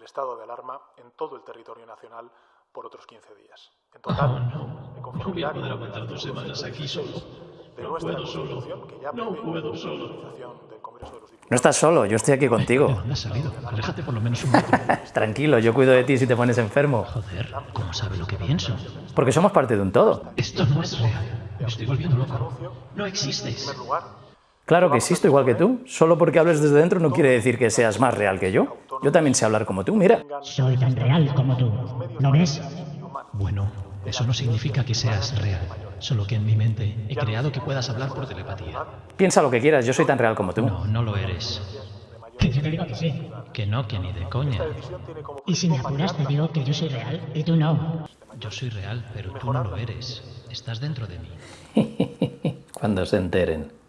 el estado de alarma en todo el territorio nacional por otros 15 días. En total, no. a conformidad aguantar dos semanas aquí solo. 116 de No nuestra puedo solo. Constitución, que ya No puedo solo. autorización del Congreso de los Diputados. No estás solo, yo estoy aquí ¿De contigo. dónde has salido? Aléjate por lo menos un metro. Tranquilo, yo cuido de ti si te pones enfermo. Joder, ¿cómo sabe lo que pienso? Porque somos parte de un todo. Esto no es real. Me estoy volviendo loco. No En existes. Claro que existo igual que tú. Solo porque hables desde dentro no quiere decir que seas más real que yo. Yo también sé hablar como tú, mira. Soy tan real como tú. ¿No ves? Bueno, eso no significa que seas real. Solo que en mi mente he creado que puedas hablar por telepatía. Piensa lo que quieras, yo soy tan real como tú. No, no lo eres. Que yo te digo que sí. Que no, que ni de coña. Y si me apuras te digo que yo soy real y tú no. Yo soy real, pero tú no lo eres. Estás dentro de mí. Cuando se enteren.